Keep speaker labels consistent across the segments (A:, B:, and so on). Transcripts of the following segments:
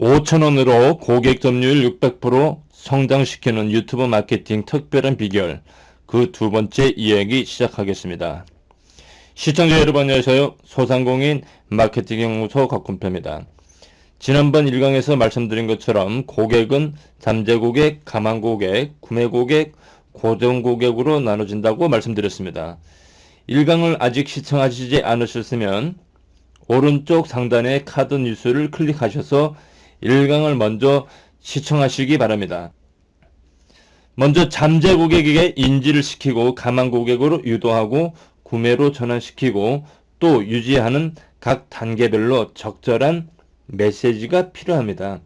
A: 5천원으로 고객 점유율 600% 성장시키는 유튜브 마케팅 특별한 비결 그 두 번째 이야기 시작하겠습니다. 시청자 여러분 안녕하세요. 소상공인 마케팅 연구소 곽군표입니다. 지난번 1강에서 말씀드린 것처럼 고객은 잠재 고객, 가망 고객, 구매 고객, 고정 고객으로 나눠진다고 말씀드렸습니다. 1강을 아직 시청하시지 않으셨으면 오른쪽 상단의 카드 뉴스를 클릭하셔서 1강을 먼저 시청하시기 바랍니다. 먼저 잠재 고객에게 인지를 시키고 가망 고객으로 유도하고 구매로 전환시키고 또 유지하는 각 단계별로 적절한 메시지가 필요합니다.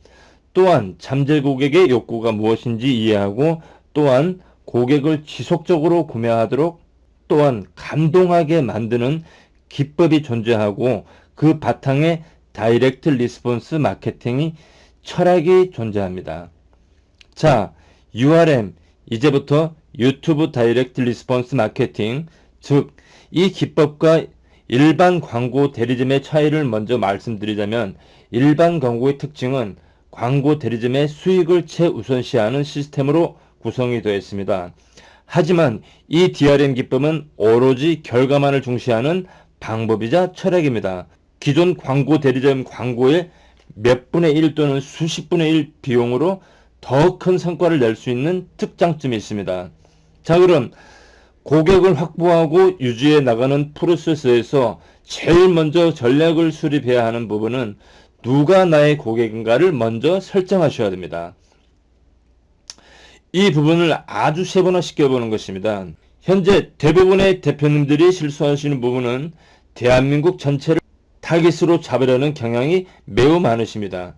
A: 또한 잠재 고객의 욕구가 무엇인지 이해하고 또한 고객을 지속적으로 구매하도록 또한 감동하게 만드는 기법이 존재하고 그 바탕에 direct response 마케팅의 철학이 존재합니다. 자, URM 이제부터 유튜브 direct response 마케팅 즉 이 기법과 일반 광고 대리점의 차이를 먼저 말씀드리자면 일반 광고의 특징은 광고 대리점의 수익을 최우선시하는 시스템으로 구성이 되어 있습니다. 하지만 이 DRM 기법은 오로지 결과만을 중시하는 방법이자 철학입니다. 기존 광고 대리점 광고의 몇 분의 1 또는 수십 분의 1 비용으로 더 큰 성과를 낼 수 있는 특장점이 있습니다. 자 그럼 고객을 확보하고 유지해 나가는 프로세스에서 제일 먼저 전략을 수립해야 하는 부분은 누가 나의 고객인가를 먼저 설정하셔야 됩니다. 이 부분을 아주 세분화 시켜보는 것입니다. 현재 대부분의 대표님들이 실수하시는 부분은 대한민국 전체를 타깃으로 잡으려는 경향이 매우 많으십니다.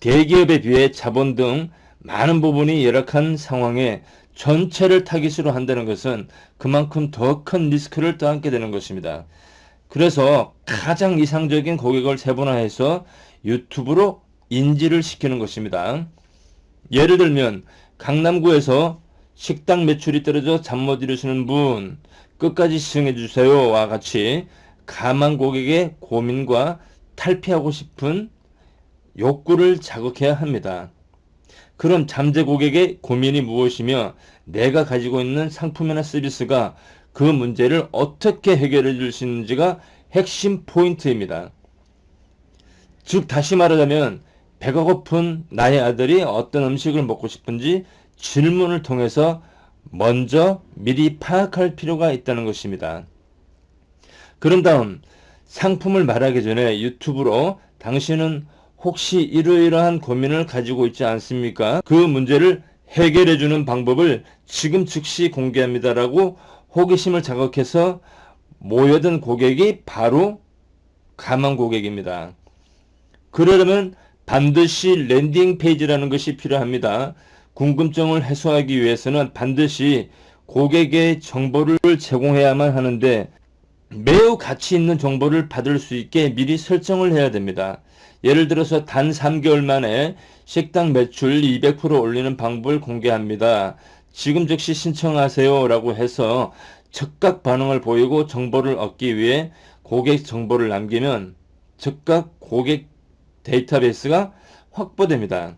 A: 대기업에 비해 자본 등 많은 부분이 열악한 상황에 전체를 타깃으로 한다는 것은 그만큼 더 큰 리스크를 떠안게 되는 것입니다. 그래서 가장 이상적인 고객을 세분화해서 유튜브로 인지를 시키는 것입니다. 예를 들면 강남구에서 식당 매출이 떨어져 잠 못 이루시는 분 끝까지 시청해 주세요와 같이 가만 고객의 고민과 탈피하고 싶은 욕구를 자극해야 합니다. 그럼 잠재 고객의 고민이 무엇이며 내가 가지고 있는 상품이나 서비스가 그 문제를 어떻게 해결해 줄 수 있는지가 핵심 포인트입니다. 즉 다시 말하자면 배가 고픈 나의 아들이 어떤 음식을 먹고 싶은지 질문을 통해서 먼저 미리 파악할 필요가 있다는 것입니다. 그런 다음 상품을 말하기 전에 유튜브로 당신은 혹시 이러이러한 고민을 가지고 있지 않습니까? 그 문제를 해결해주는 방법을 지금 즉시 공개합니다라고 호기심을 자극해서 모여든 고객이 바로 가망 고객입니다. 그러려면 반드시 landing 페이지라는 것이 필요합니다. 궁금증을 해소하기 위해서는 반드시 고객의 정보를 제공해야만 하는데 매우 가치 있는 정보를 받을 수 있게 미리 설정을 해야 됩니다. 예를 들어서 단 3개월 만에 식당 매출 200% 올리는 방법을 공개합니다. 지금 즉시 신청하세요 라고 해서 즉각 반응을 보이고 정보를 얻기 위해 고객 정보를 남기면 즉각 고객 데이터베이스가 확보됩니다.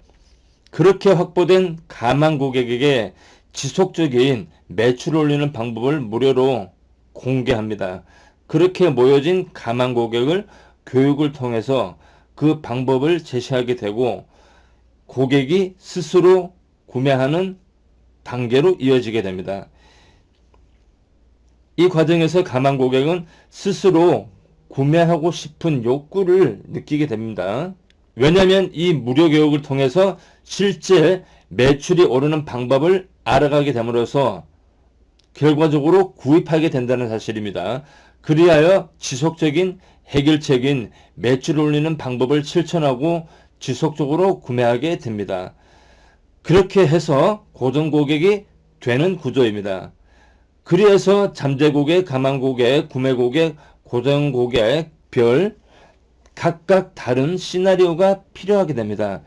A: 그렇게 확보된 가망 고객에게 지속적인 매출을 올리는 방법을 무료로 공개합니다. 그렇게 모여진 가망 고객을 교육을 통해서 그 방법을 제시하게 되고 고객이 스스로 구매하는 단계로 이어지게 됩니다. 이 과정에서 가망 고객은 스스로 구매하고 싶은 욕구를 느끼게 됩니다. 왜냐하면 이 무료 교육을 통해서 실제 매출이 오르는 방법을 알아가게 됨으로써 결과적으로 구입하게 된다는 사실입니다. 그리하여 지속적인 해결책인 매출 올리는 방법을 실천하고 지속적으로 구매하게 됩니다. 그렇게 해서 고정 고객이 되는 구조입니다. 그래서 잠재 고객, 가망 고객, 구매 고객, 고정 고객, 별 각각 다른 시나리오가 필요하게 됩니다.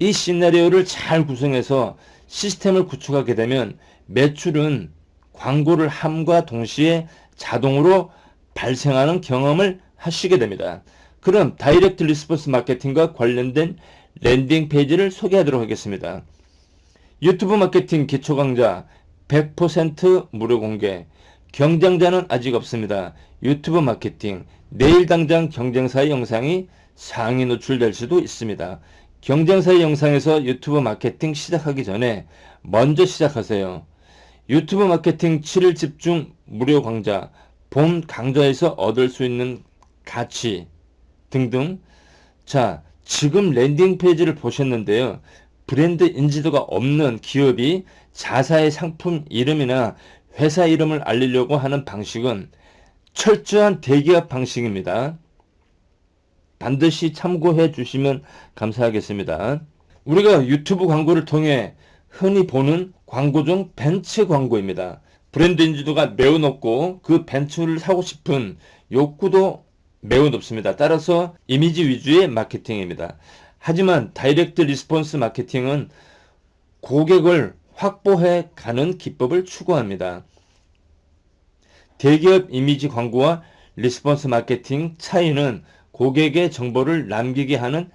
A: 이 시나리오를 잘 구성해서 시스템을 구축하게 되면 매출은 광고를 함과 동시에 자동으로 발생하는 경험을 하시게 됩니다. 그럼 direct response 마케팅과 관련된 landing 페이지를 소개하도록 하겠습니다. 유튜브 마케팅 기초 강좌 100% 무료 공개 경쟁자는 아직 없습니다. 유튜브 마케팅 내일 당장 경쟁사의 영상이 상위 노출될 수도 있습니다. 경쟁사의 영상에서 유튜브 마케팅 시작하기 전에 먼저 시작하세요. 유튜브 마케팅 7일 집중 무료 강좌, 본 강좌에서 얻을 수 있는 가치 등등. 자, 지금 landing 페이지를 보셨는데요. 브랜드 인지도가 없는 기업이 자사의 상품 이름이나 회사 이름을 알리려고 하는 방식은 철저한 대기업 방식입니다. 반드시 참고해 주시면 감사하겠습니다. 우리가 유튜브 광고를 통해 흔히 보는 광고 중 벤츠 광고입니다. 브랜드 인지도가 매우 높고 그 벤츠를 사고 싶은 욕구도 매우 높습니다. 따라서 이미지 위주의 마케팅입니다. 하지만 direct response 마케팅은 고객을 확보해 가는 기법을 추구합니다. 대기업 이미지 광고와 response 마케팅 차이는 고객의 정보를 남기게 하는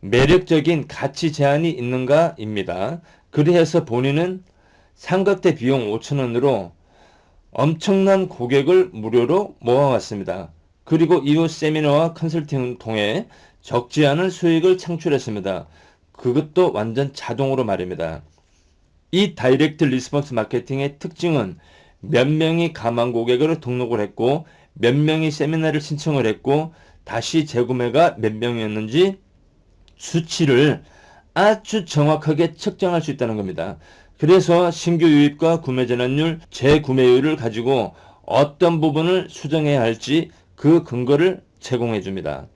A: 매력적인 가치 제안이 있는가입니다. 그리해서 본인은 삼각대 비용 5천원으로 엄청난 고객을 무료로 모아왔습니다. 그리고 이후 세미나와 컨설팅을 통해 적지 않은 수익을 창출했습니다. 그것도 완전 자동으로 말입니다. 이 direct response 마케팅의 특징은 몇 명이 가망 고객으로 등록을 했고 몇 명이 세미나를 신청을 했고 다시 재구매가 몇 명이었는지 수치를 아주 정확하게 측정할 수 있다는 겁니다. 그래서 신규 유입과 구매 전환율, 재구매율을 가지고 어떤 부분을 수정해야 할지 그 근거를 제공해 줍니다.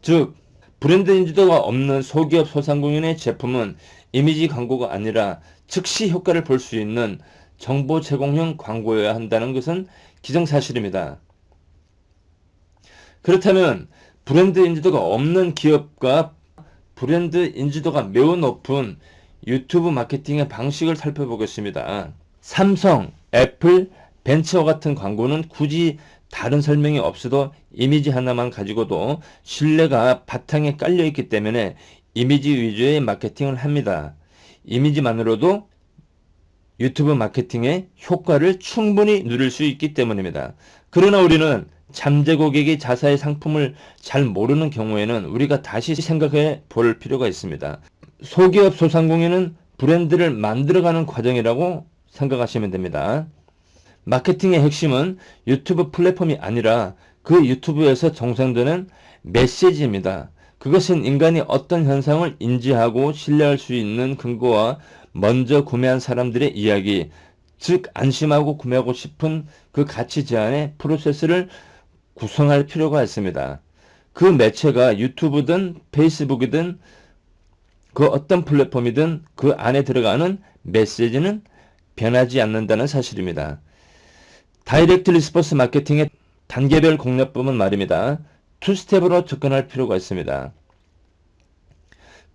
A: 즉 브랜드 인지도가 없는 소기업 소상공인의 제품은 이미지 광고가 아니라 즉시 효과를 볼 수 있는 정보 제공형 광고여야 한다는 것은 기정사실입니다. 그렇다면 브랜드 인지도가 없는 기업과 브랜드 인지도가 매우 높은 유튜브 마케팅의 방식을 살펴보겠습니다. 삼성, 애플, 벤처 같은 광고는 굳이 다른 설명이 없어도 이미지 하나만 가지고도 신뢰가 바탕에 깔려 있기 때문에 이미지 위주의 마케팅을 합니다. 이미지만으로도 유튜브 마케팅의 효과를 충분히 누릴 수 있기 때문입니다. 그러나 우리는 잠재 고객이 자사의 상품을 잘 모르는 경우에는 우리가 다시 생각해 볼 필요가 있습니다. 소기업 소상공인은 브랜드를 만들어가는 과정이라고 생각하시면 됩니다. 마케팅의 핵심은 유튜브 플랫폼이 아니라 그 유튜브에서 정상되는 메시지입니다. 그것은 인간이 어떤 현상을 인지하고 신뢰할 수 있는 근거와 먼저 구매한 사람들의 이야기, 즉 안심하고 구매하고 싶은 그 가치 제한의 프로세스를 구성할 필요가 있습니다. 그 매체가 유튜브든 페이스북이든 그 어떤 플랫폼이든 그 안에 들어가는 메시지는 변하지 않는다는 사실입니다. direct response 마케팅의 단계별 공략법은 말입니다. two step으로 접근할 필요가 있습니다.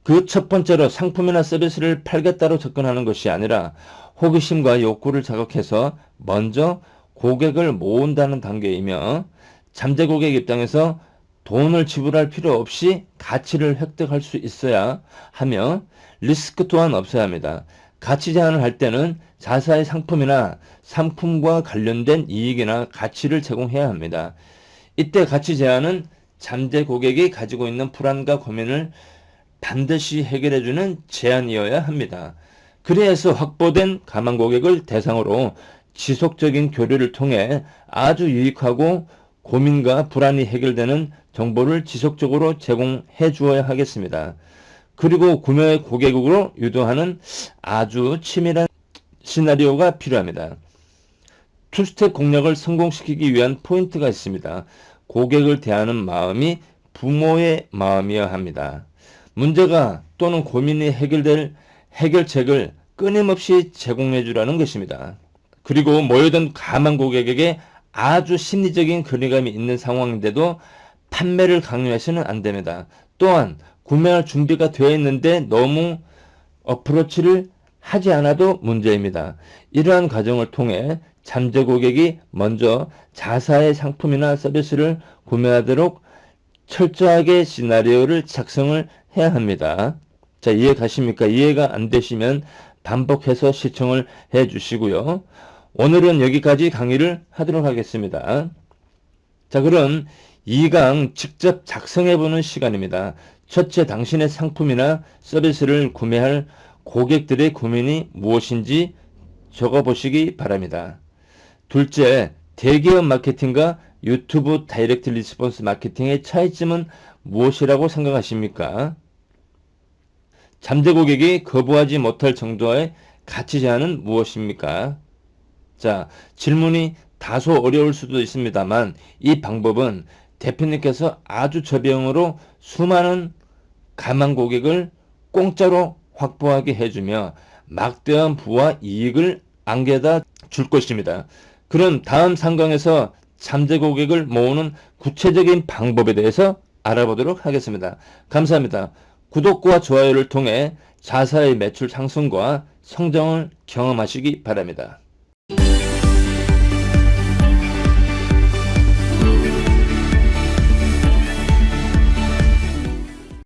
A: 그 첫 번째로 상품이나 서비스를 팔겠다로 접근하는 것이 아니라 호기심과 욕구를 자극해서 먼저 고객을 모은다는 단계이며 잠재 고객 입장에서 돈을 지불할 필요 없이 가치를 획득할 수 있어야 하며 리스크 또한 없어야 합니다. 가치 제한을 할 때는 자사의 상품이나 상품과 관련된 이익이나 가치를 제공해야 합니다. 이때 가치 제한은 잠재 고객이 가지고 있는 불안과 고민을 반드시 해결해주는 제안이어야 합니다. 그래서 확보된 가망 고객을 대상으로 지속적인 교류를 통해 아주 유익하고 고민과 불안이 해결되는 정보를 지속적으로 제공해 주어야 하겠습니다. 그리고 구매 고객으로 유도하는 아주 치밀한 시나리오가 필요합니다. 투스텝 공략을 성공시키기 위한 포인트가 있습니다. 고객을 대하는 마음이 부모의 마음이어야 합니다. 문제가 또는 고민이 해결될 해결책을 끊임없이 제공해 주라는 것입니다. 그리고 모여든 가만 고객에게 아주 심리적인 거리감이 있는 상황인데도 판매를 강요해서는 안 됩니다. 또한 구매할 준비가 되어 있는데 너무 어프로치를 하지 않아도 문제입니다. 이러한 과정을 통해 잠재 고객이 먼저 자사의 상품이나 서비스를 구매하도록 철저하게 시나리오를 작성을 해야 합니다. 자, 이해 가십니까? 이해가 안 되시면 반복해서 시청을 해 주시고요. 오늘은 여기까지 강의를 하도록 하겠습니다. 자, 그럼 2강 직접 작성해 보는 시간입니다. 첫째, 당신의 상품이나 서비스를 구매할 고객들의 고민이 무엇인지 적어 보시기 바랍니다. 둘째, 대기업 마케팅과 유튜브 direct response 마케팅의 차이점은 무엇이라고 생각하십니까? 잠재 고객이 거부하지 못할 정도의 가치 제안은 무엇입니까? 자, 질문이 다소 어려울 수도 있습니다만 이 방법은 대표님께서 아주 저비용으로 수많은 가망 고객을 공짜로 확보하게 해주며 막대한 부와 이익을 안겨다 줄 것입니다. 그럼 다음 상강에서 잠재 고객을 모으는 구체적인 방법에 대해서 알아보도록 하겠습니다. 감사합니다. 구독과 좋아요를 통해 자사의 매출 상승과 성장을 경험하시기 바랍니다.